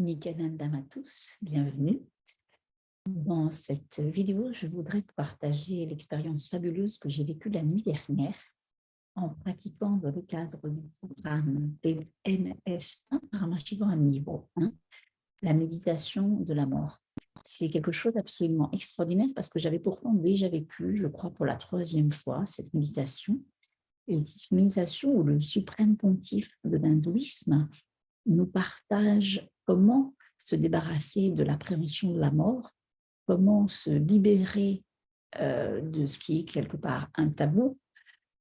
Nityanandam à tous, bienvenue. Dans cette vidéo, je voudrais partager l'expérience fabuleuse que j'ai vécue la nuit dernière en pratiquant dans le cadre du programme PMS1, Ramashiva niveau 1, la méditation de la mort. C'est quelque chose d'absolument extraordinaire parce que j'avais pourtant déjà vécu, je crois pour la troisième fois, cette méditation. Et c'est une méditation où le suprême pontife de l'hindouisme nous partage comment se débarrasser de l'appréhension de la mort, comment se libérer euh, de ce qui est quelque part un tabou,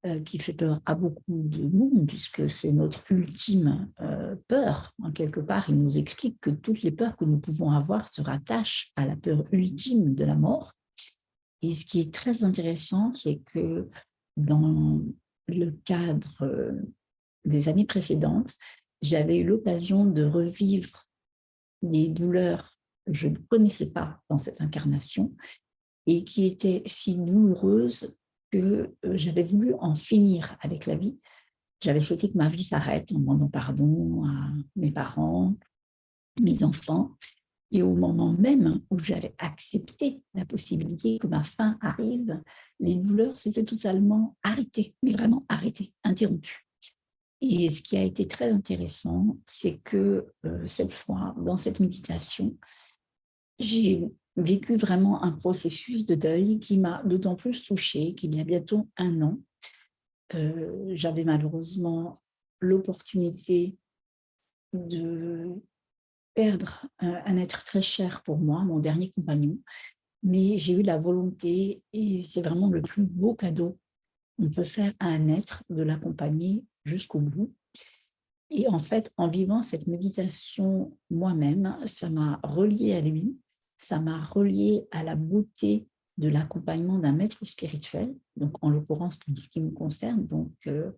euh, qui fait peur à beaucoup de monde, puisque c'est notre ultime euh, peur? En quelque part, il nous explique que toutes les peurs que nous pouvons avoir se rattachent à la peur ultime de la mort. Et ce qui est très intéressant, c'est que dans le cadre des années précédentes, j'avais eu l'occasion de revivre des douleurs que je ne connaissais pas dans cette incarnation et qui étaient si douloureuses que euh, j'avais voulu en finir avec la vie. J'avais souhaité que ma vie s'arrête en demandant pardon à mes parents, mes enfants. Et au moment même où j'avais accepté la possibilité que ma fin arrive, les douleurs s'étaient totalement arrêtées, mais vraiment arrêtées, interrompues. Et ce qui a été très intéressant, c'est que euh, cette fois, dans cette méditation, j'ai vécu vraiment un processus de deuil qui m'a d'autant plus touchée qu'il y a bientôt un an. Euh, j'avais malheureusement l'opportunité de perdre un, être très cher pour moi, mon dernier compagnon, mais j'ai eu la volonté, et c'est vraiment le plus beau cadeau qu'on peut faire à un être, de l'accompagner jusqu'au bout. Et en fait, en vivant cette méditation moi-même, ça m'a relié à lui, ça m'a relié à la beauté de l'accompagnement d'un maître spirituel, donc en l'occurrence pour ce qui me concerne, donc euh,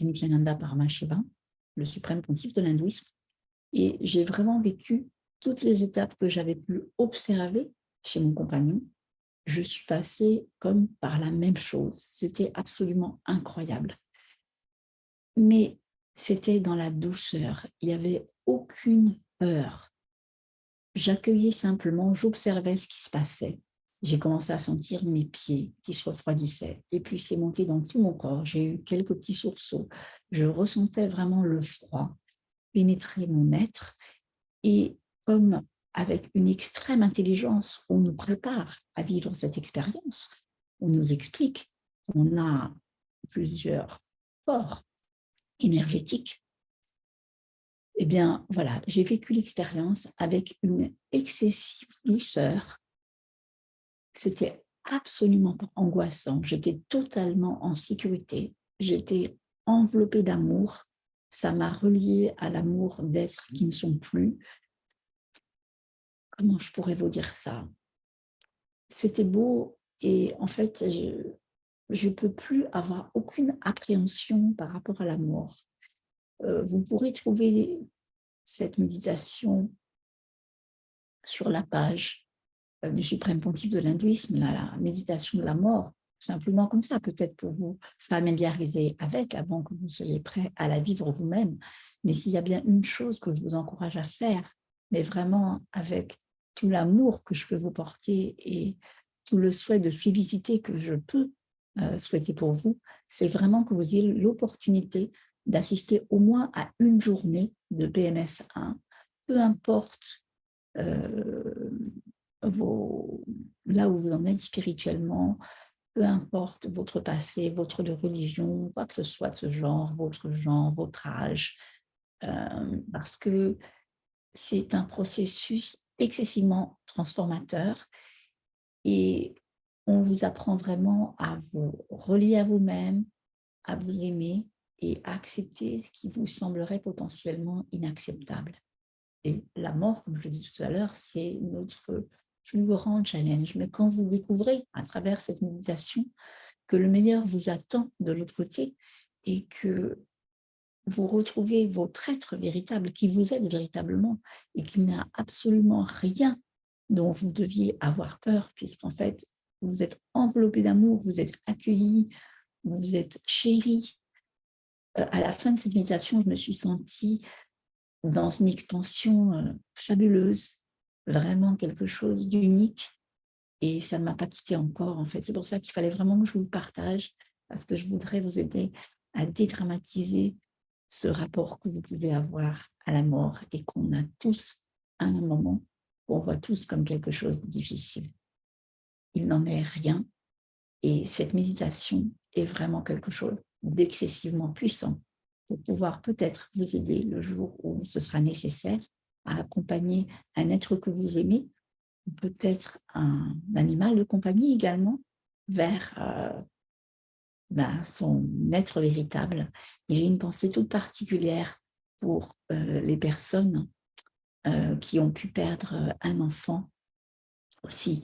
Nityananda Paramahansa, le suprême pontife de l'hindouisme. Et j'ai vraiment vécu toutes les étapes que j'avais pu observer chez mon compagnon. Je suis passée comme par la même chose. C'était absolument incroyable. Mais c'était dans la douceur. Il n'y avait aucune peur. J'accueillais simplement, j'observais ce qui se passait. J'ai commencé à sentir mes pieds qui se refroidissaient. Et puis, c'est monté dans tout mon corps. J'ai eu quelques petits sursauts. Je ressentais vraiment le froid pénétrer mon être. Et comme avec une extrême intelligence, on nous prépare à vivre cette expérience, on nous explique qu'on a plusieurs corps énergétiques, eh bien, voilà, j'ai vécu l'expérience avec une excessive douceur. C'était absolument angoissant. J'étais totalement en sécurité. J'étais enveloppée d'amour. Ça m'a reliée à l'amour d'êtres qui ne sont plus. Comment je pourrais vous dire ça? C'était beau et en fait, je ne peux plus avoir aucune appréhension par rapport à la mort. Euh, vous pourrez trouver cette méditation sur la page euh, du Suprême Pontife de l'hindouisme, la, méditation de la mort, simplement comme ça, peut-être pour vous familiariser avec avant que vous soyez prêt à la vivre vous-même. Mais s'il y a bien une chose que je vous encourage à faire, mais vraiment avec tout l'amour que je peux vous porter et tout le souhait de félicité que je peux euh, souhaiter pour vous, c'est vraiment que vous ayez l'opportunité d'assister au moins à une journée de PMS 1, peu importe euh, là où vous en êtes spirituellement, peu importe votre passé, votre religion, quoi que ce soit de ce genre, votre genre, votre âge, euh, parce que c'est un processus excessivement transformateur et on vous apprend vraiment à vous relier à vous-même, à vous aimer, et accepter ce qui vous semblerait potentiellement inacceptable. Et la mort, comme je l'ai dit tout à l'heure, c'est notre plus grand challenge. Mais quand vous découvrez à travers cette méditation que le meilleur vous attend de l'autre côté et que vous retrouvez votre être véritable qui vous aide véritablement et qu'il n'y a absolument rien dont vous deviez avoir peur puisqu'en fait, vous êtes enveloppé d'amour, vous êtes accueilli, vous êtes chéri, euh, à la fin de cette méditation, je me suis sentie dans une extension euh, fabuleuse, vraiment quelque chose d'unique. Et ça ne m'a pas quitté encore, en fait. C'est pour ça qu'il fallait vraiment que je vous partage, parce que je voudrais vous aider à dédramatiser ce rapport que vous pouvez avoir à la mort et qu'on a tous à un moment, qu'on voit tous comme quelque chose de difficile. Il n'en est rien. Et cette méditation est vraiment quelque chose d'excessivement puissant pour pouvoir peut-être vous aider le jour où ce sera nécessaire à accompagner un être que vous aimez, peut-être un animal de compagnie également, vers euh, ben, son être véritable. J'ai une pensée toute particulière pour euh, les personnes euh, qui ont pu perdre un enfant aussi,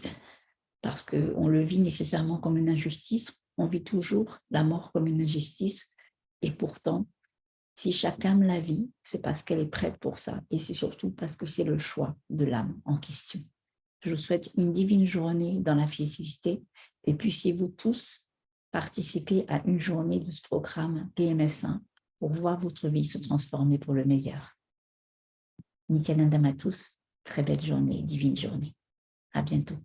parce qu'on le vit nécessairement comme une injustice, on vit toujours la mort comme une injustice, et pourtant, si chacun la vit, c'est parce qu'elle est prête pour ça, et c'est surtout parce que c'est le choix de l'âme en question. Je vous souhaite une divine journée dans la félicité, et puissiez-vous tous participer à une journée de ce programme PMS1 pour voir votre vie se transformer pour le meilleur. Nickel Indam à tous, très belle journée, divine journée. À bientôt.